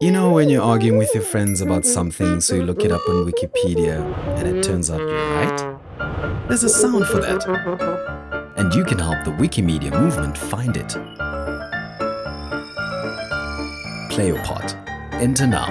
You know when you're arguing with your friends about something, so you look it up on Wikipedia, and it turns out you're right? There's a sound for that. And you can help the Wikimedia movement find it. Play your part. Enter now.